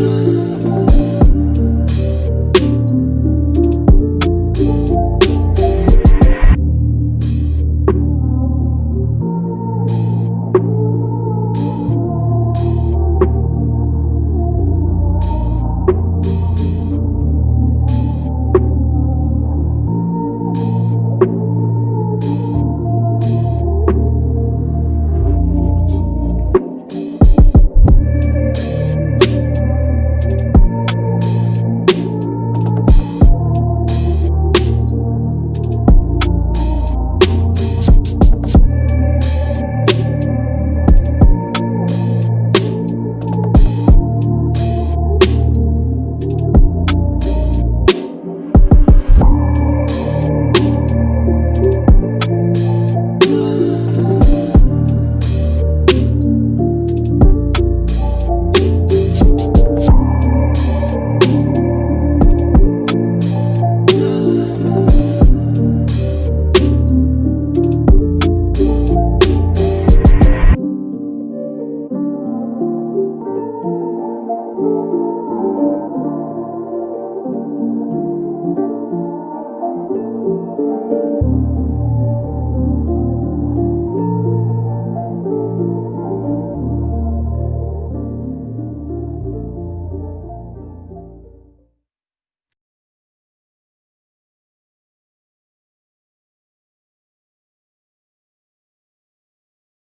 love.